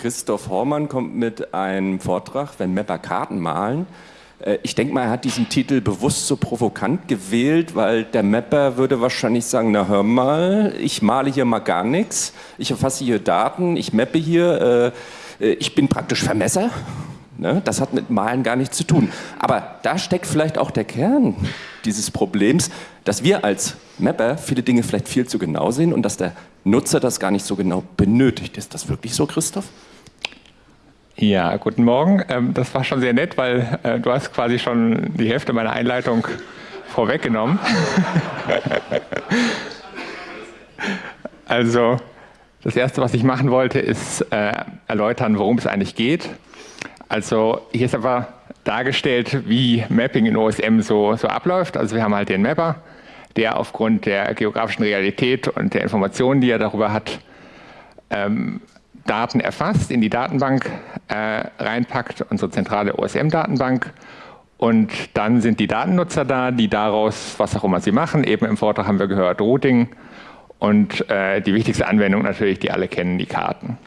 Christoph Hormann kommt mit einem Vortrag, wenn Mapper Karten malen. Äh, ich denke mal, er hat diesen Titel bewusst so provokant gewählt, weil der Mapper würde wahrscheinlich sagen, na hör mal, ich male hier mal gar nichts, ich erfasse hier Daten, ich mappe hier, äh, äh, ich bin praktisch Vermesser. Ne? Das hat mit Malen gar nichts zu tun. Aber da steckt vielleicht auch der Kern dieses Problems, dass wir als Mapper viele Dinge vielleicht viel zu genau sehen und dass der Nutzer das gar nicht so genau benötigt. Ist das wirklich so, Christoph? Ja, guten Morgen. Ähm, das war schon sehr nett, weil äh, du hast quasi schon die Hälfte meiner Einleitung vorweggenommen. also, das Erste, was ich machen wollte, ist äh, erläutern, worum es eigentlich geht. Also, hier ist aber dargestellt, wie Mapping in OSM so, so abläuft. Also, wir haben halt den Mapper, der aufgrund der geografischen Realität und der Informationen, die er darüber hat, ähm, Daten erfasst, in die Datenbank äh, reinpackt, unsere zentrale OSM-Datenbank. Und dann sind die Datennutzer da, die daraus, was auch immer sie machen, eben im Vortrag haben wir gehört, Routing und äh, die wichtigste Anwendung natürlich, die alle kennen, die Karten.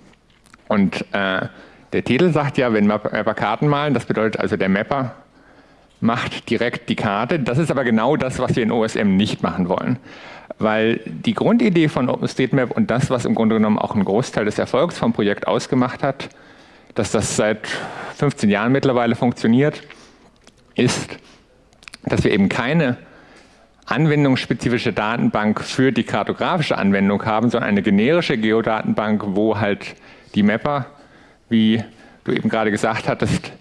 Und äh, der Titel sagt ja, wenn Mapper Karten malen, das bedeutet also, der Mapper macht direkt die Karte. Das ist aber genau das, was wir in OSM nicht machen wollen. Weil die Grundidee von OpenStreetMap und das, was im Grunde genommen auch einen Großteil des Erfolgs vom Projekt ausgemacht hat, dass das seit 15 Jahren mittlerweile funktioniert, ist, dass wir eben keine anwendungsspezifische Datenbank für die kartografische Anwendung haben, sondern eine generische Geodatenbank, wo halt die Mapper, wie du eben gerade gesagt hattest,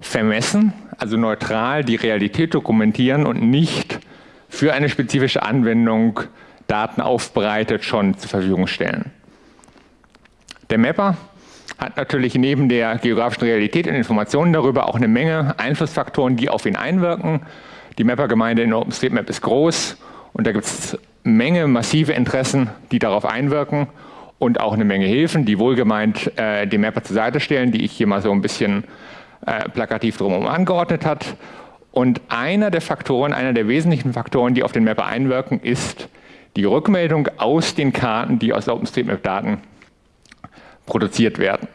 vermessen, also neutral die Realität dokumentieren und nicht für eine spezifische Anwendung Daten aufbereitet schon zur Verfügung stellen. Der Mapper hat natürlich neben der geografischen Realität und Informationen darüber auch eine Menge Einflussfaktoren, die auf ihn einwirken. Die Mapper-Gemeinde in OpenStreetMap ist groß und da gibt es Menge massive Interessen, die darauf einwirken und auch eine Menge Hilfen, die wohlgemeint äh, dem Mapper zur Seite stellen, die ich hier mal so ein bisschen äh, plakativ drumherum angeordnet hat. Und einer der Faktoren, einer der wesentlichen Faktoren, die auf den Mapper einwirken, ist die Rückmeldung aus den Karten, die aus OpenStreetMap-Daten produziert werden.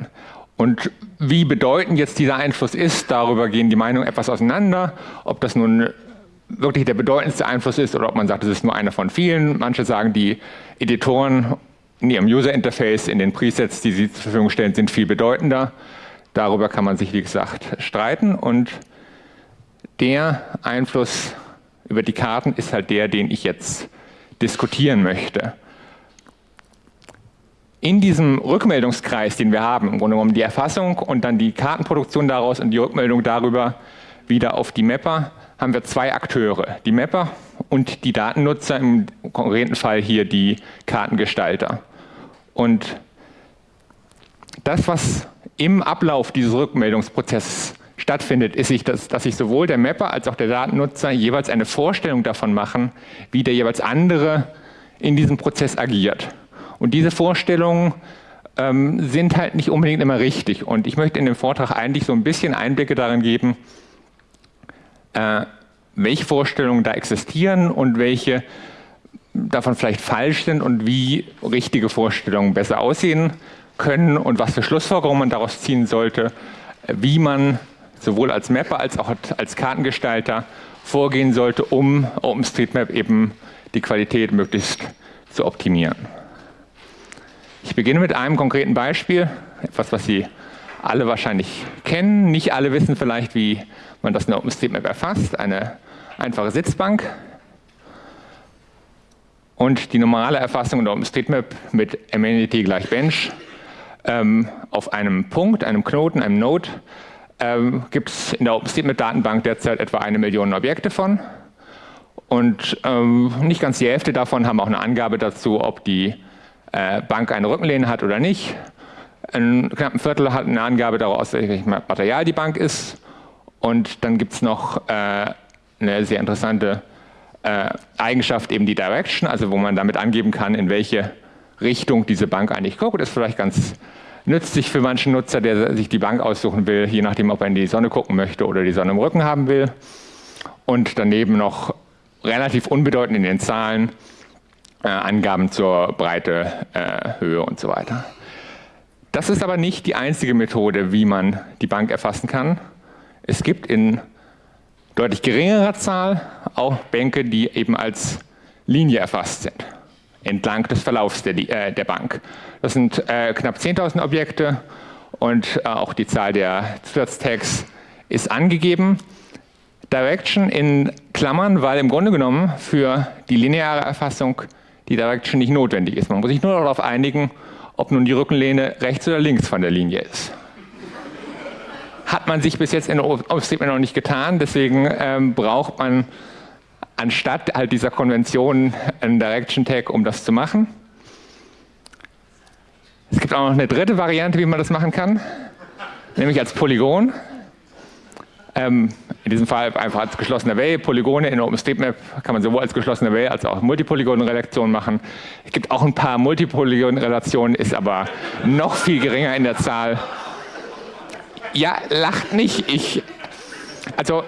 Und wie bedeutend jetzt dieser Einfluss ist, darüber gehen die Meinungen etwas auseinander, ob das nun wirklich der bedeutendste Einfluss ist oder ob man sagt, es ist nur einer von vielen. Manche sagen, die Editoren in ihrem User-Interface, in den Presets, die sie zur Verfügung stellen, sind viel bedeutender. Darüber kann man sich, wie gesagt, streiten und der Einfluss über die Karten ist halt der, den ich jetzt diskutieren möchte. In diesem Rückmeldungskreis, den wir haben, im Grunde genommen die Erfassung und dann die Kartenproduktion daraus und die Rückmeldung darüber wieder auf die Mapper, haben wir zwei Akteure, die Mapper und die Datennutzer, im konkreten Fall hier die Kartengestalter. Und das, was im Ablauf dieses Rückmeldungsprozesses stattfindet, ist, dass, dass sich sowohl der Mapper als auch der Datennutzer jeweils eine Vorstellung davon machen, wie der jeweils andere in diesem Prozess agiert. Und diese Vorstellungen ähm, sind halt nicht unbedingt immer richtig. Und ich möchte in dem Vortrag eigentlich so ein bisschen Einblicke darin geben, äh, welche Vorstellungen da existieren und welche davon vielleicht falsch sind und wie richtige Vorstellungen besser aussehen können und was für Schlussfolgerungen man daraus ziehen sollte, wie man sowohl als Mapper als auch als Kartengestalter vorgehen sollte, um OpenStreetMap eben die Qualität möglichst zu optimieren. Ich beginne mit einem konkreten Beispiel, etwas, was Sie alle wahrscheinlich kennen. Nicht alle wissen vielleicht, wie man das in OpenStreetMap erfasst. Eine einfache Sitzbank. Und die normale Erfassung in OpenStreetMap mit Amenity gleich Bench ähm, auf einem Punkt, einem Knoten, einem Node, ähm, gibt es in der OpenStreetMap-Datenbank derzeit etwa eine Million Objekte von. Und ähm, nicht ganz die Hälfte davon haben auch eine Angabe dazu, ob die äh, Bank eine Rückenlehne hat oder nicht. Ein knapp ein Viertel hat eine Angabe daraus, welches Material die Bank ist. Und dann gibt es noch äh, eine sehr interessante äh, Eigenschaft, eben die Direction, also wo man damit angeben kann, in welche Richtung diese Bank eigentlich guckt. Das ist vielleicht ganz nützlich für manchen Nutzer, der sich die Bank aussuchen will, je nachdem, ob er in die Sonne gucken möchte oder die Sonne im Rücken haben will. Und daneben noch relativ unbedeutend in den Zahlen äh, Angaben zur Breite, äh, Höhe und so weiter. Das ist aber nicht die einzige Methode, wie man die Bank erfassen kann. Es gibt in deutlich geringerer Zahl auch Bänke, die eben als Linie erfasst sind, entlang des Verlaufs der, äh, der Bank. Das sind äh, knapp 10.000 Objekte und äh, auch die Zahl der Zusatztags ist angegeben. Direction in Klammern, weil im Grunde genommen für die lineare Erfassung die Direction nicht notwendig ist. Man muss sich nur darauf einigen, ob nun die Rückenlehne rechts oder links von der Linie ist. Hat man sich bis jetzt in OpenStreetMap noch nicht getan, deswegen ähm, braucht man anstatt halt dieser Konvention einen Direction Tag, um das zu machen. Es gibt auch noch eine dritte Variante, wie man das machen kann, nämlich als Polygon. Ähm, in diesem Fall einfach als geschlossener Array. Polygone in OpenStreetMap kann man sowohl als geschlossener Array als auch Multipolygon-Relation machen. Es gibt auch ein paar Multipolygon-Relationen, ist aber noch viel geringer in der Zahl. Ja, lacht nicht. Ich, also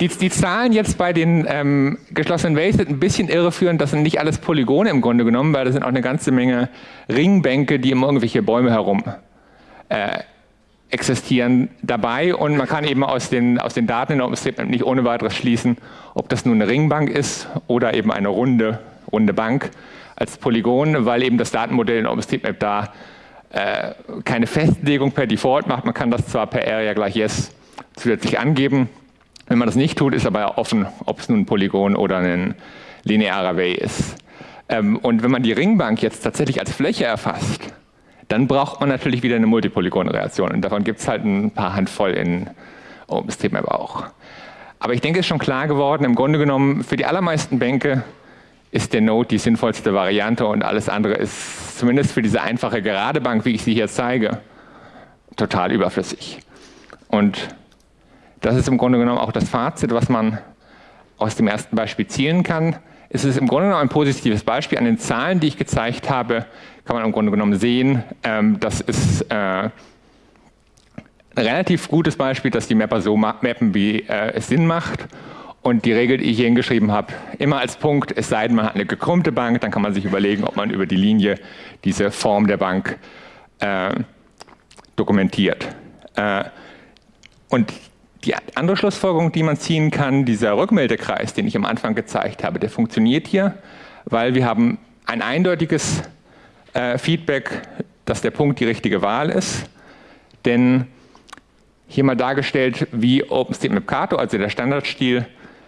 die, die, Zahlen jetzt bei den ähm, geschlossenen Arrays sind ein bisschen irreführend. Das sind nicht alles Polygone im Grunde genommen, weil das sind auch eine ganze Menge Ringbänke, die um irgendwelche Bäume herum äh, existieren dabei und man kann eben aus den, aus den Daten in OpenStreetMap nicht ohne weiteres schließen, ob das nun eine Ringbank ist oder eben eine runde, runde Bank als Polygon, weil eben das Datenmodell in OpenStreetMap da äh, keine Festlegung per Default macht. Man kann das zwar per Area gleich Yes zusätzlich angeben. Wenn man das nicht tut, ist aber offen, ob es nun ein Polygon oder ein linearer Array ist. Ähm, und wenn man die Ringbank jetzt tatsächlich als Fläche erfasst, dann braucht man natürlich wieder eine Multipolygon-Reaktion. Und davon gibt es halt ein paar Handvoll in OpenStreetMap auch. Aber ich denke, es ist schon klar geworden, im Grunde genommen, für die allermeisten Bänke ist der Node die sinnvollste Variante und alles andere ist zumindest für diese einfache gerade Bank, wie ich sie hier zeige, total überflüssig. Und das ist im Grunde genommen auch das Fazit, was man aus dem ersten Beispiel zielen kann. Es ist im Grunde genommen ein positives Beispiel. An den Zahlen, die ich gezeigt habe, kann man im Grunde genommen sehen, ähm, das ist äh, ein relativ gutes Beispiel, dass die Mapper so mappen, wie äh, es Sinn macht. Und die Regel, die ich hier hingeschrieben habe, immer als Punkt, es sei denn, man hat eine gekrümmte Bank, dann kann man sich überlegen, ob man über die Linie diese Form der Bank äh, dokumentiert. Äh, und die andere Schlussfolgerung, die man ziehen kann, dieser Rückmeldekreis, den ich am Anfang gezeigt habe, der funktioniert hier, weil wir haben ein eindeutiges äh, Feedback, dass der Punkt die richtige Wahl ist. Denn hier mal dargestellt, wie OpenStreetMap Kato, also der Standardstil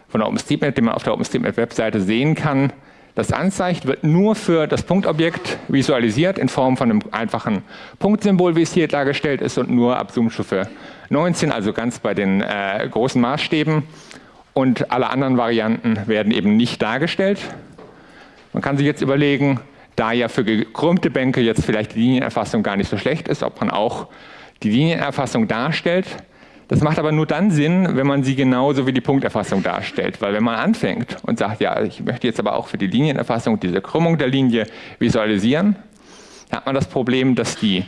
von OpenStreetMap, den man auf der OpenStreetMap-Webseite sehen kann, das anzeigt, wird nur für das Punktobjekt visualisiert in Form von einem einfachen Punktsymbol, wie es hier dargestellt ist, und nur ab Zoomstufe 19, also ganz bei den äh, großen Maßstäben. Und alle anderen Varianten werden eben nicht dargestellt. Man kann sich jetzt überlegen, da ja für gekrümmte Bänke jetzt vielleicht die Linienerfassung gar nicht so schlecht ist, ob man auch die Linienerfassung darstellt. Das macht aber nur dann Sinn, wenn man sie genauso wie die Punkterfassung darstellt. Weil wenn man anfängt und sagt, ja, ich möchte jetzt aber auch für die Linienerfassung diese Krümmung der Linie visualisieren, dann hat man das Problem, dass die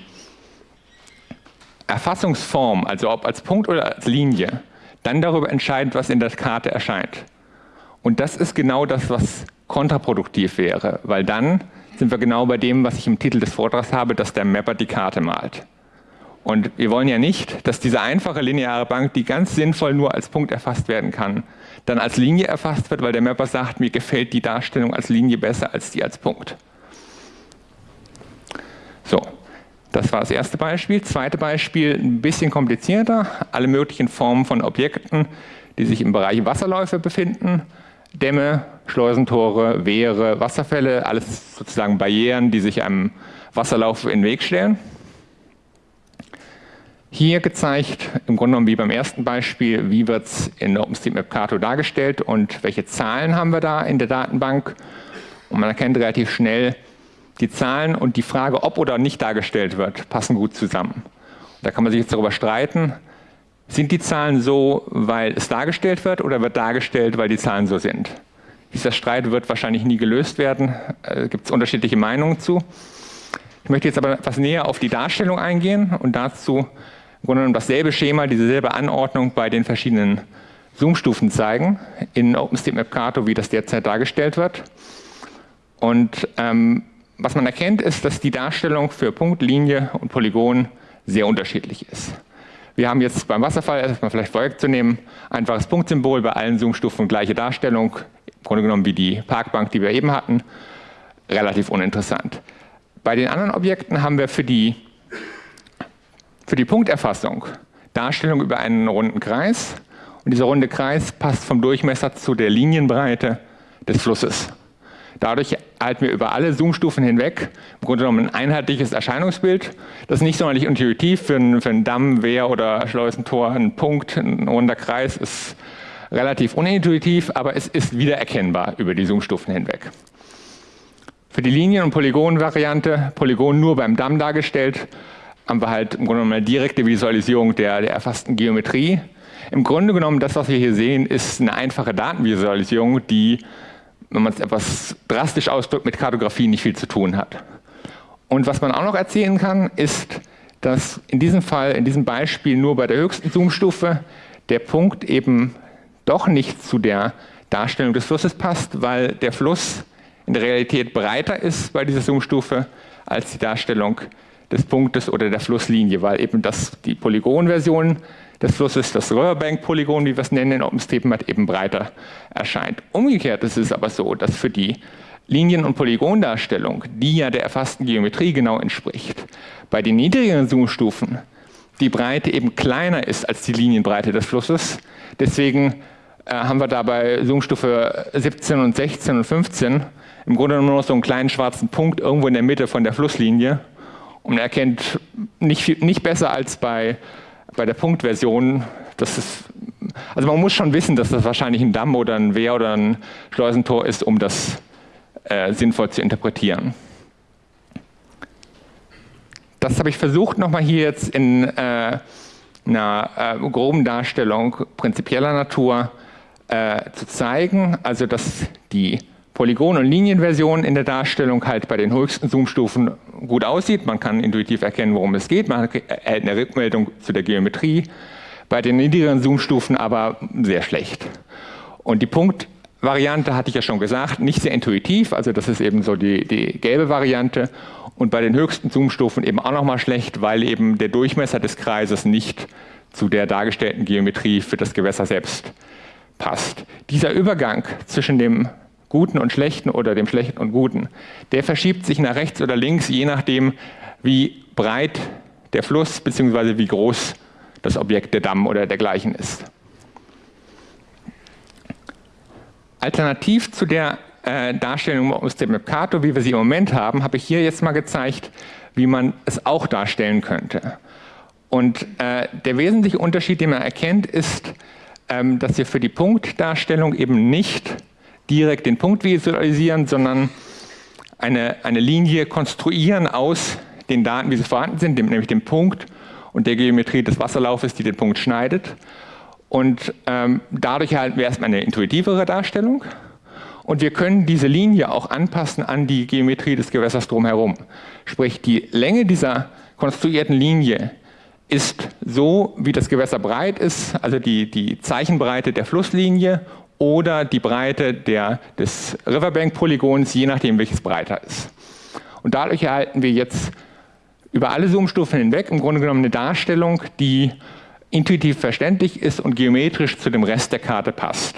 Erfassungsform, also ob als Punkt oder als Linie, dann darüber entscheidet, was in der Karte erscheint. Und das ist genau das, was kontraproduktiv wäre, weil dann sind wir genau bei dem, was ich im Titel des Vortrags habe, dass der Mapper die Karte malt. Und wir wollen ja nicht, dass diese einfache lineare Bank, die ganz sinnvoll nur als Punkt erfasst werden kann, dann als Linie erfasst wird, weil der Mapper sagt, mir gefällt die Darstellung als Linie besser als die als Punkt. So, das war das erste Beispiel. Zweite Beispiel, ein bisschen komplizierter. Alle möglichen Formen von Objekten, die sich im Bereich Wasserläufe befinden. Dämme, Schleusentore, Wehre, Wasserfälle, alles sozusagen Barrieren, die sich einem Wasserlauf in den Weg stellen. Hier gezeigt, im Grunde genommen wie beim ersten Beispiel, wie wird es in OpenStreetMap Kato dargestellt und welche Zahlen haben wir da in der Datenbank. Und man erkennt relativ schnell, die Zahlen und die Frage, ob oder nicht dargestellt wird, passen gut zusammen. Und da kann man sich jetzt darüber streiten, sind die Zahlen so, weil es dargestellt wird oder wird dargestellt, weil die Zahlen so sind? Dieser Streit wird wahrscheinlich nie gelöst werden. Äh, Gibt es unterschiedliche Meinungen zu. Ich möchte jetzt aber etwas näher auf die Darstellung eingehen und dazu Grunde genommen dasselbe Schema, dieselbe Anordnung bei den verschiedenen Zoom-Stufen zeigen in OpenStreetMap Kato, wie das derzeit dargestellt wird. Und ähm, was man erkennt, ist, dass die Darstellung für Punkt, Linie und Polygon sehr unterschiedlich ist. Wir haben jetzt beim Wasserfall, erstmal vielleicht vorwegzunehmen, einfaches Punktsymbol, bei allen Zoomstufen gleiche Darstellung, im Grunde genommen wie die Parkbank, die wir eben hatten, relativ uninteressant. Bei den anderen Objekten haben wir für die, für die Punkterfassung Darstellung über einen runden Kreis und dieser runde Kreis passt vom Durchmesser zu der Linienbreite des Flusses. Dadurch erhalten wir über alle Zoomstufen hinweg im Grunde genommen ein einheitliches Erscheinungsbild. Das ist nicht sonderlich intuitiv für einen, für einen Damm, Wehr oder Schleusentor. Ein Punkt, ein runder Kreis ist relativ unintuitiv, aber es ist wiedererkennbar über die Zoomstufen hinweg. Für die Linien- und Polygon-Variante, Polygon nur beim Damm dargestellt, haben wir halt im Grunde genommen eine direkte Visualisierung der, der erfassten Geometrie. Im Grunde genommen, das, was wir hier sehen, ist eine einfache Datenvisualisierung, die wenn man es etwas drastisch ausdrückt, mit Kartografie nicht viel zu tun hat. Und was man auch noch erzählen kann, ist, dass in diesem Fall, in diesem Beispiel nur bei der höchsten Zoomstufe der Punkt eben doch nicht zu der Darstellung des Flusses passt, weil der Fluss in der Realität breiter ist bei dieser Zoomstufe als die Darstellung des Punktes oder der Flusslinie, weil eben das, die Polygonversion des Flusses, das Riverbank-Polygon, wie wir es nennen in OpenStreetMap, eben breiter erscheint. Umgekehrt ist es aber so, dass für die Linien- und Polygondarstellung, die ja der erfassten Geometrie genau entspricht, bei den niedrigeren Zoomstufen die Breite eben kleiner ist als die Linienbreite des Flusses. Deswegen äh, haben wir da bei Zoomstufe 17 und 16 und 15 im Grunde nur noch so einen kleinen schwarzen Punkt irgendwo in der Mitte von der Flusslinie und erkennt nicht, nicht besser als bei bei der Punktversion, das ist, also man muss schon wissen, dass das wahrscheinlich ein Damm oder ein Wehr oder ein Schleusentor ist, um das äh, sinnvoll zu interpretieren. Das habe ich versucht, nochmal hier jetzt in äh, einer äh, groben Darstellung prinzipieller Natur äh, zu zeigen, also dass die Polygon- und Linienversion in der Darstellung halt bei den höchsten Zoomstufen gut aussieht. Man kann intuitiv erkennen, worum es geht. Man erhält eine Rückmeldung zu der Geometrie. Bei den niedrigeren Zoomstufen aber sehr schlecht. Und die Punktvariante hatte ich ja schon gesagt, nicht sehr intuitiv. Also das ist eben so die, die gelbe Variante. Und bei den höchsten Zoomstufen eben auch nochmal schlecht, weil eben der Durchmesser des Kreises nicht zu der dargestellten Geometrie für das Gewässer selbst passt. Dieser Übergang zwischen dem Guten und Schlechten oder dem Schlechten und Guten, der verschiebt sich nach rechts oder links, je nachdem, wie breit der Fluss bzw. wie groß das Objekt der Damm oder dergleichen ist. Alternativ zu der äh, Darstellung aus dem Mercator, wie wir sie im Moment haben, habe ich hier jetzt mal gezeigt, wie man es auch darstellen könnte. Und äh, der wesentliche Unterschied, den man erkennt, ist, ähm, dass wir für die Punktdarstellung eben nicht direkt den Punkt visualisieren, sondern eine, eine Linie konstruieren aus den Daten, wie sie vorhanden sind, nämlich dem Punkt und der Geometrie des Wasserlaufes, die den Punkt schneidet. Und ähm, dadurch erhalten wir erstmal eine intuitivere Darstellung. Und wir können diese Linie auch anpassen an die Geometrie des Gewässers drumherum. Sprich, die Länge dieser konstruierten Linie ist so, wie das Gewässer breit ist, also die, die Zeichenbreite der Flusslinie oder die Breite der, des Riverbank-Polygons, je nachdem welches breiter ist. Und dadurch erhalten wir jetzt über alle Zoomstufen hinweg im Grunde genommen eine Darstellung, die intuitiv verständlich ist und geometrisch zu dem Rest der Karte passt.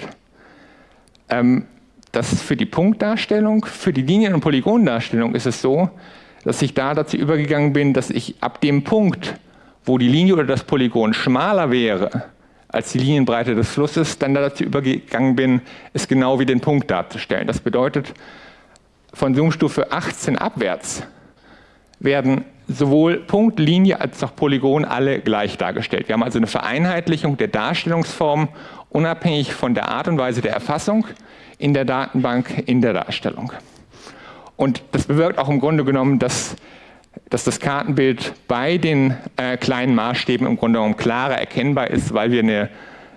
Ähm, das ist für die Punktdarstellung, für die Linien- und Polygondarstellung ist es so, dass ich da dazu übergegangen bin, dass ich ab dem Punkt, wo die Linie oder das Polygon schmaler wäre, als die Linienbreite des Flusses dann dazu übergegangen bin, es genau wie den Punkt darzustellen. Das bedeutet, von Zoomstufe 18 abwärts werden sowohl Punkt, Linie als auch Polygon alle gleich dargestellt. Wir haben also eine Vereinheitlichung der Darstellungsform unabhängig von der Art und Weise der Erfassung in der Datenbank in der Darstellung. Und das bewirkt auch im Grunde genommen, dass dass das Kartenbild bei den äh, kleinen Maßstäben im Grunde genommen klarer erkennbar ist, weil wir eine,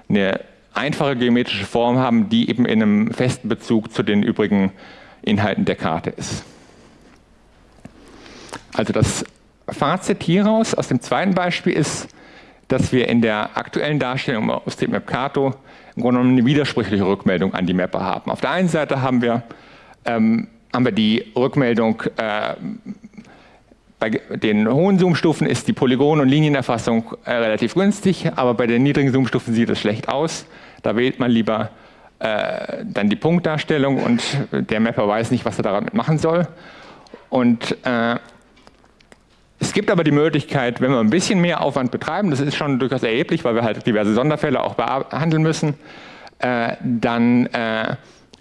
eine einfache geometrische Form haben, die eben in einem festen Bezug zu den übrigen Inhalten der Karte ist. Also das Fazit hieraus aus dem zweiten Beispiel ist, dass wir in der aktuellen Darstellung aus dem Mapkato im Grunde genommen eine widersprüchliche Rückmeldung an die Mapper haben. Auf der einen Seite haben wir ähm, haben wir die Rückmeldung, äh, bei den hohen Zoomstufen ist die Polygon- und Linienerfassung äh, relativ günstig, aber bei den niedrigen Zoomstufen sieht es schlecht aus. Da wählt man lieber äh, dann die Punktdarstellung und der Mapper weiß nicht, was er damit machen soll. Und äh, es gibt aber die Möglichkeit, wenn wir ein bisschen mehr Aufwand betreiben, das ist schon durchaus erheblich, weil wir halt diverse Sonderfälle auch behandeln müssen, äh, dann äh,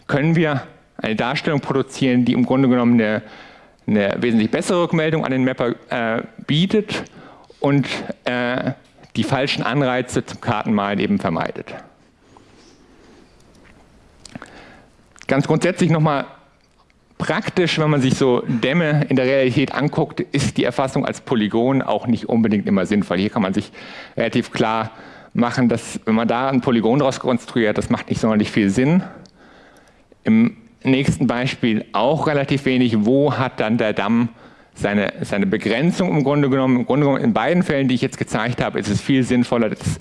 können wir eine Darstellung produzieren, die im Grunde genommen eine, eine wesentlich bessere Rückmeldung an den Mapper äh, bietet und äh, die falschen Anreize zum Kartenmalen eben vermeidet. Ganz grundsätzlich nochmal praktisch, wenn man sich so Dämme in der Realität anguckt, ist die Erfassung als Polygon auch nicht unbedingt immer sinnvoll. Hier kann man sich relativ klar machen, dass wenn man da ein Polygon daraus konstruiert, das macht nicht sonderlich viel Sinn. Im nächsten Beispiel auch relativ wenig. Wo hat dann der Damm seine, seine Begrenzung im Grunde genommen? Im Grunde genommen in beiden Fällen, die ich jetzt gezeigt habe, ist es viel sinnvoller, das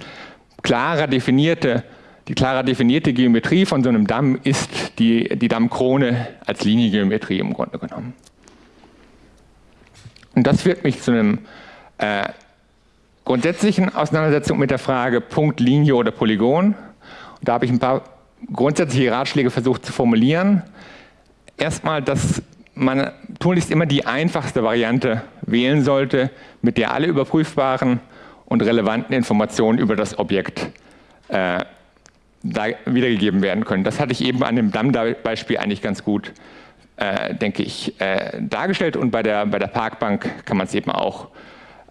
klarer definierte die klarer definierte Geometrie von so einem Damm ist die, die Dammkrone als Liniengeometrie im Grunde genommen. Und das führt mich zu einem äh, grundsätzlichen Auseinandersetzung mit der Frage Punkt, Linie oder Polygon. Und da habe ich ein paar grundsätzliche Ratschläge versucht zu formulieren. Erstmal, dass man tunlichst immer die einfachste Variante wählen sollte, mit der alle überprüfbaren und relevanten Informationen über das Objekt äh, wiedergegeben werden können. Das hatte ich eben an dem Damm-Beispiel eigentlich ganz gut, äh, denke ich, äh, dargestellt und bei der, bei der Parkbank kann man es eben auch,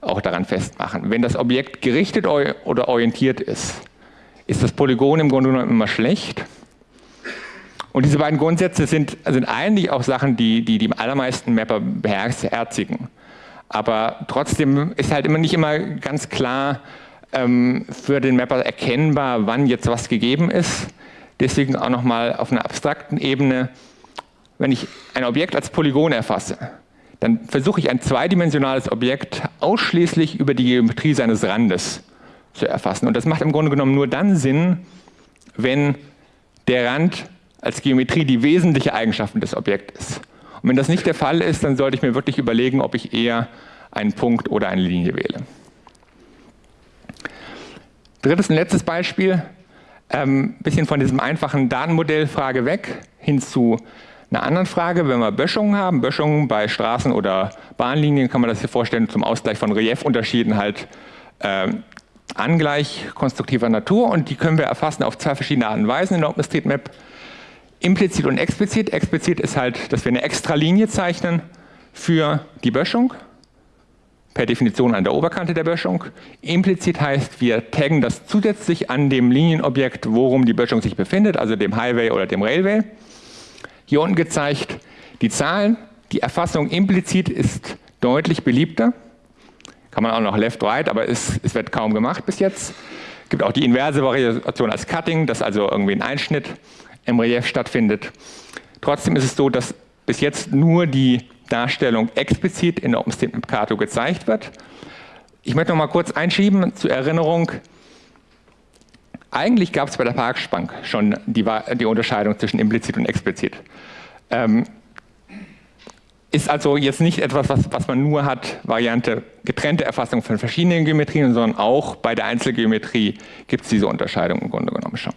auch daran festmachen. Wenn das Objekt gerichtet oder orientiert ist, ist das Polygon im Grunde genommen immer schlecht. Und diese beiden Grundsätze sind, sind eigentlich auch Sachen, die die, die allermeisten Mapper beherzigen. Aber trotzdem ist halt immer nicht immer ganz klar, ähm, für den Mapper erkennbar, wann jetzt was gegeben ist. Deswegen auch nochmal auf einer abstrakten Ebene, wenn ich ein Objekt als Polygon erfasse, dann versuche ich ein zweidimensionales Objekt ausschließlich über die Geometrie seines Randes zu erfassen. Und das macht im Grunde genommen nur dann Sinn, wenn der Rand als Geometrie die wesentliche Eigenschaft des Objekts ist. Und wenn das nicht der Fall ist, dann sollte ich mir wirklich überlegen, ob ich eher einen Punkt oder eine Linie wähle. Drittes und letztes Beispiel, ein ähm, bisschen von diesem einfachen Datenmodellfrage weg, hin zu einer anderen Frage. Wenn wir Böschungen haben, Böschungen bei Straßen oder Bahnlinien, kann man das hier vorstellen, zum Ausgleich von Reliefunterschieden halt äh, angleich konstruktiver Natur und die können wir erfassen auf zwei verschiedene Arten und Weisen in OpenStreetMap. Implizit und explizit. Explizit ist halt, dass wir eine extra Linie zeichnen für die Böschung per Definition an der Oberkante der Böschung. Implizit heißt, wir taggen das zusätzlich an dem Linienobjekt, worum die Böschung sich befindet, also dem Highway oder dem Railway. Hier unten gezeigt die Zahlen. Die Erfassung implizit ist deutlich beliebter. Kann man auch noch left-right, aber es, es wird kaum gemacht bis jetzt. Es gibt auch die inverse Variation als Cutting, dass also irgendwie ein Einschnitt im Relief stattfindet. Trotzdem ist es so, dass bis jetzt nur die Darstellung explizit in der OpenStreetMap Kato gezeigt wird. Ich möchte noch mal kurz einschieben zur Erinnerung. Eigentlich gab es bei der Parkspank schon die, die, Unterscheidung zwischen implizit und explizit. Ähm, ist also jetzt nicht etwas, was, was, man nur hat, Variante getrennte Erfassung von verschiedenen Geometrien, sondern auch bei der Einzelgeometrie gibt es diese Unterscheidung im Grunde genommen schon.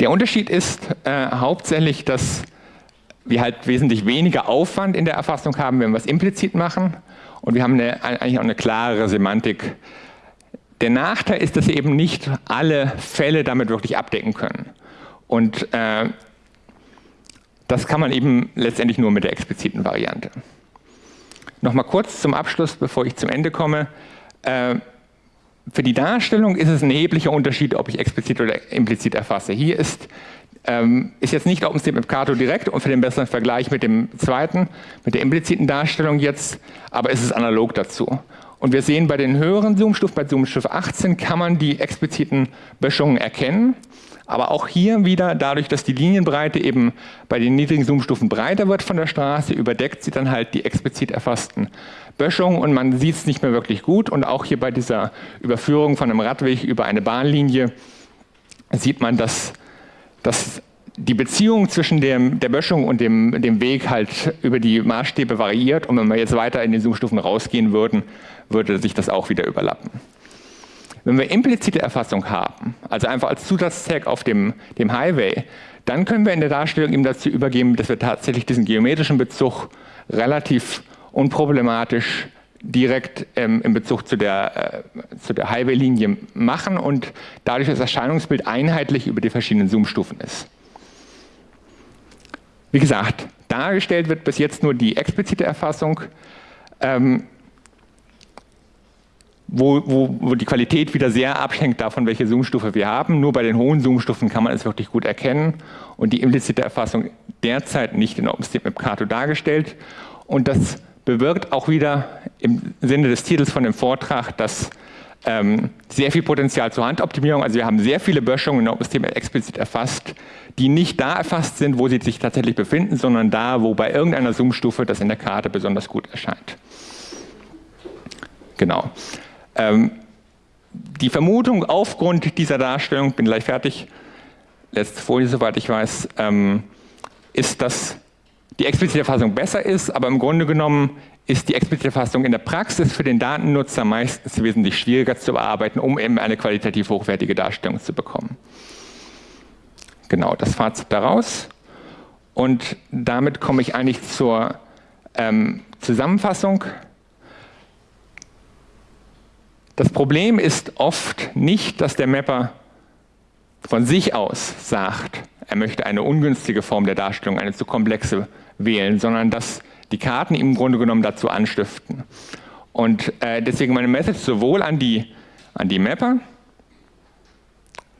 Der Unterschied ist äh, hauptsächlich, dass wir halt wesentlich weniger Aufwand in der Erfassung haben, wenn wir es implizit machen. Und wir haben eine, eigentlich auch eine klarere Semantik. Der Nachteil ist, dass wir eben nicht alle Fälle damit wirklich abdecken können. Und äh, das kann man eben letztendlich nur mit der expliziten Variante. Nochmal kurz zum Abschluss, bevor ich zum Ende komme. Äh, für die Darstellung ist es ein erheblicher Unterschied, ob ich explizit oder implizit erfasse. Hier ist ähm, ist jetzt nicht OpenStreetMap Kato direkt und für den besseren Vergleich mit dem zweiten, mit der impliziten Darstellung jetzt, aber es ist analog dazu. Und wir sehen bei den höheren Zoomstufen, bei Zoomstufe 18 kann man die expliziten Böschungen erkennen. Aber auch hier wieder, dadurch, dass die Linienbreite eben bei den niedrigen Zoomstufen breiter wird von der Straße, überdeckt sie dann halt die explizit erfassten Böschungen und man sieht es nicht mehr wirklich gut. Und auch hier bei dieser Überführung von einem Radweg über eine Bahnlinie sieht man, dass dass die Beziehung zwischen dem, der Böschung und dem, dem Weg halt über die Maßstäbe variiert und wenn wir jetzt weiter in den Zoomstufen rausgehen würden, würde sich das auch wieder überlappen. Wenn wir implizite Erfassung haben, also einfach als Zusatztag auf dem, dem Highway, dann können wir in der Darstellung eben dazu übergeben, dass wir tatsächlich diesen geometrischen Bezug relativ unproblematisch direkt ähm, in Bezug zu der, äh, der Highway-Linie machen und dadurch das Erscheinungsbild einheitlich über die verschiedenen Zoom-Stufen ist. Wie gesagt, dargestellt wird bis jetzt nur die explizite Erfassung, ähm, wo, wo, wo, die Qualität wieder sehr abhängt davon, welche Zoom-Stufe wir haben. Nur bei den hohen Zoom-Stufen kann man es wirklich gut erkennen und die implizite Erfassung derzeit nicht in OpenStreetMap Kato dargestellt. Und das bewirkt auch wieder im Sinne des Titels von dem Vortrag, dass ähm, sehr viel Potenzial zur Handoptimierung, also wir haben sehr viele Böschungen in OpenStreetMap explizit erfasst, die nicht da erfasst sind, wo sie sich tatsächlich befinden, sondern da, wo bei irgendeiner Zoom-Stufe das in der Karte besonders gut erscheint. Genau. Ähm, die Vermutung aufgrund dieser Darstellung, bin gleich fertig, letzte Folie, soweit ich weiß, ähm, ist, dass die explizite Erfassung besser ist, aber im Grunde genommen ist die explizite Erfassung in der Praxis für den Datennutzer meistens wesentlich schwieriger zu bearbeiten, um eben eine qualitativ hochwertige Darstellung zu bekommen. Genau, das Fazit daraus. Und damit komme ich eigentlich zur ähm, Zusammenfassung. Das Problem ist oft nicht, dass der Mapper von sich aus sagt, er möchte eine ungünstige Form der Darstellung, eine zu komplexe wählen, sondern dass die Karten im Grunde genommen dazu anstiften. Und äh, deswegen meine Message sowohl an die, an die Mapper,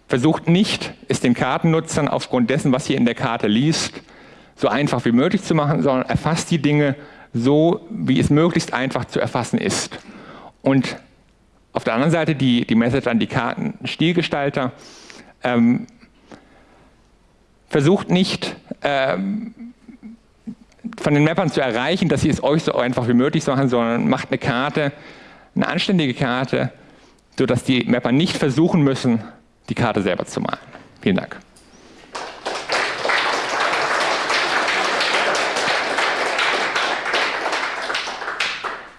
versucht nicht, es den Kartennutzern aufgrund dessen, was ihr in der Karte liest, so einfach wie möglich zu machen, sondern erfasst die Dinge so, wie es möglichst einfach zu erfassen ist. Und auf der anderen Seite die, die Message an die Kartenstilgestalter, ähm, versucht nicht, ähm, von den Mappern zu erreichen, dass sie es euch so einfach wie möglich machen, sondern macht eine Karte, eine anständige Karte, sodass die Mapper nicht versuchen müssen, die Karte selber zu malen. Vielen Dank.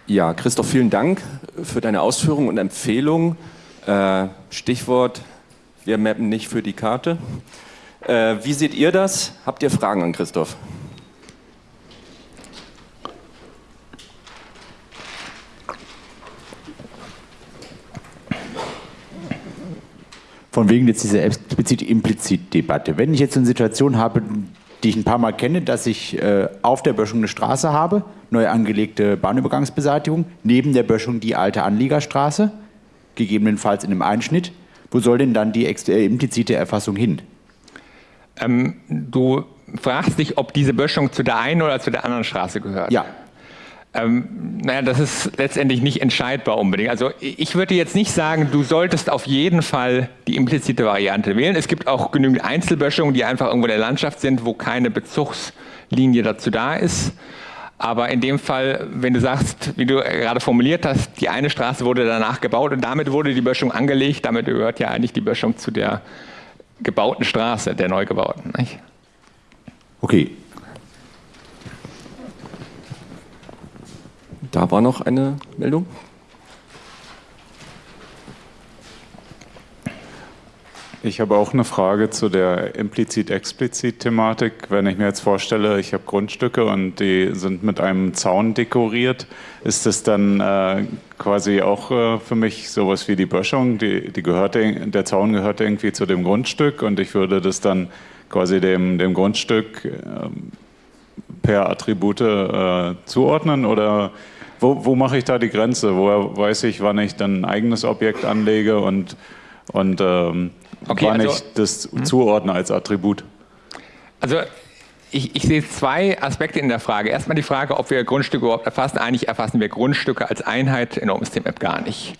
Ja, Christoph, vielen Dank für deine Ausführungen und Empfehlungen. Äh, Stichwort, wir mappen nicht für die Karte. Äh, wie seht ihr das? Habt ihr Fragen an Christoph? Von wegen jetzt diese explizit-implizit-Debatte. Wenn ich jetzt eine Situation habe, die ich ein paar Mal kenne, dass ich äh, auf der Böschung eine Straße habe, neu angelegte Bahnübergangsbeseitigung, neben der Böschung die alte Anliegerstraße, gegebenenfalls in einem Einschnitt. Wo soll denn dann die äh, implizite Erfassung hin? Ähm, du fragst dich, ob diese Böschung zu der einen oder zu der anderen Straße gehört. Ja. Ähm, naja, das ist letztendlich nicht entscheidbar unbedingt. Also ich würde jetzt nicht sagen, du solltest auf jeden Fall die implizite Variante wählen. Es gibt auch genügend Einzelböschungen, die einfach irgendwo in der Landschaft sind, wo keine Bezugslinie dazu da ist. Aber in dem Fall, wenn du sagst, wie du gerade formuliert hast, die eine Straße wurde danach gebaut und damit wurde die Böschung angelegt, damit gehört ja eigentlich die Böschung zu der gebauten Straße, der neu gebauten. Nicht? Okay, Da war noch eine Meldung. Ich habe auch eine Frage zu der implizit-explizit-Thematik. Wenn ich mir jetzt vorstelle, ich habe Grundstücke und die sind mit einem Zaun dekoriert, ist das dann äh, quasi auch äh, für mich sowas wie die Böschung? Die, die gehört, der Zaun gehört irgendwie zu dem Grundstück und ich würde das dann quasi dem, dem Grundstück äh, per Attribute äh, zuordnen oder wo, wo mache ich da die Grenze? Woher weiß ich, wann ich dann ein eigenes Objekt anlege und, und ähm, okay, wann also, ich das hm? zuordne als Attribut? Also ich, ich, sehe zwei Aspekte in der Frage. Erstmal die Frage, ob wir Grundstücke überhaupt erfassen. Eigentlich erfassen wir Grundstücke als Einheit in OpenStreetMap gar nicht.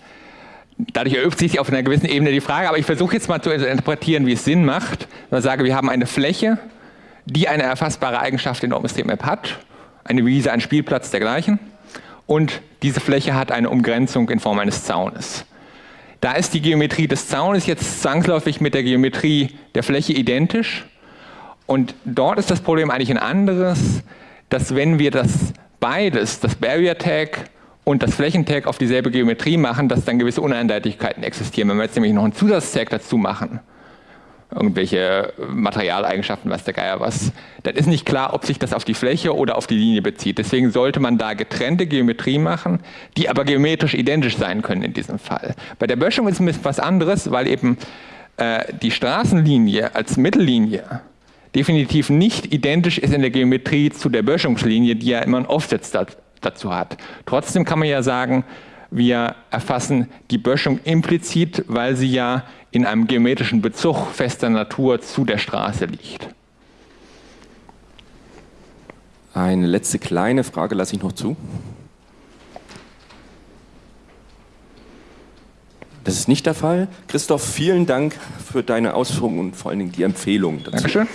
Dadurch erübt sich auf einer gewissen Ebene die Frage, aber ich versuche jetzt mal zu interpretieren, wie es Sinn macht. Ich sage, wir haben eine Fläche, die eine erfassbare Eigenschaft in OpenStreetMap hat. Eine Wiese, ein Spielplatz, dergleichen und diese Fläche hat eine Umgrenzung in Form eines Zaunes. Da ist die Geometrie des Zaunes jetzt zwangsläufig mit der Geometrie der Fläche identisch Und dort ist das Problem eigentlich ein anderes, dass wenn wir das beides, das Barrier Tag und das Flächentag auf dieselbe Geometrie machen, dass dann gewisse Uneindeutigkeiten existieren. Wenn wir jetzt nämlich noch einen Zusatztag dazu machen, irgendwelche Materialeigenschaften, was der Geier was, dann ist nicht klar, ob sich das auf die Fläche oder auf die Linie bezieht. Deswegen sollte man da getrennte Geometrie machen, die aber geometrisch identisch sein können in diesem Fall. Bei der Böschung ist es was anderes, weil eben äh, die Straßenlinie als Mittellinie definitiv nicht identisch ist in der Geometrie zu der Böschungslinie, die ja immer ein Offset dazu hat. Trotzdem kann man ja sagen, wir erfassen die Böschung implizit, weil sie ja in einem geometrischen Bezug fester Natur zu der Straße liegt. Eine letzte kleine Frage lasse ich noch zu. Das ist nicht der Fall. Christoph, vielen Dank für deine Ausführungen und vor allen Dingen die Empfehlung dazu. Dankeschön.